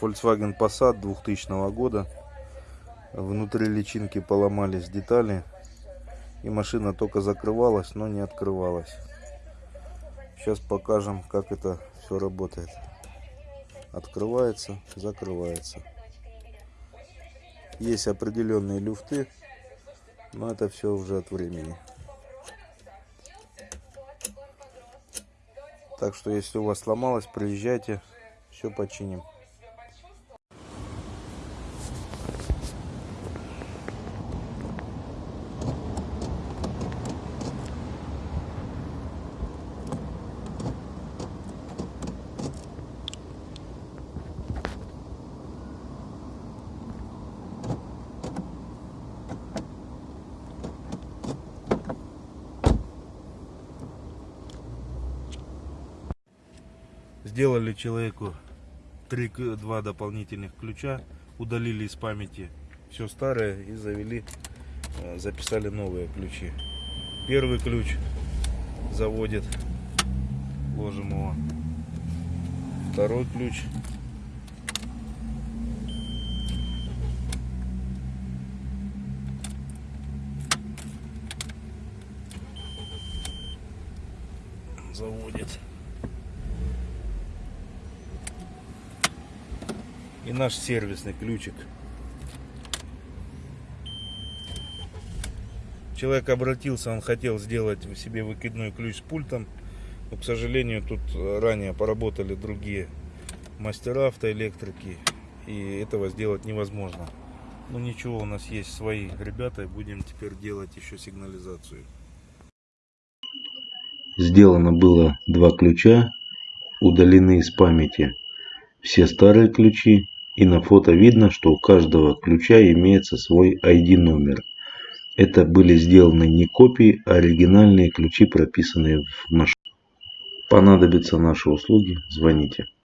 Volkswagen Passat 2000 года. Внутри личинки поломались детали. И машина только закрывалась, но не открывалась. Сейчас покажем, как это все работает. Открывается, закрывается. Есть определенные люфты, но это все уже от времени. Так что, если у вас сломалось, приезжайте, все починим. Сделали человеку три, два дополнительных ключа, удалили из памяти все старое и завели, э, записали новые ключи. Первый ключ заводит, ложим его. Второй ключ. Заводит. И наш сервисный ключик. Человек обратился, он хотел сделать себе выкидной ключ с пультом, но, к сожалению, тут ранее поработали другие мастера автоэлектрики, и этого сделать невозможно. Ну ничего, у нас есть свои ребята, и будем теперь делать еще сигнализацию. Сделано было два ключа, удалены из памяти все старые ключи и на фото видно, что у каждого ключа имеется свой ID номер. Это были сделаны не копии, а оригинальные ключи, прописанные в машине. Понадобятся наши услуги, звоните.